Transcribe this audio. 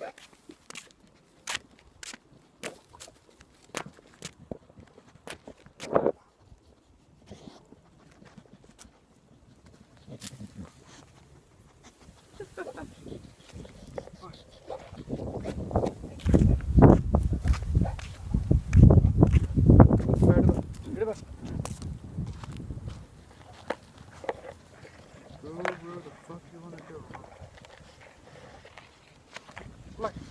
Go where the fuck you wanna go. Look.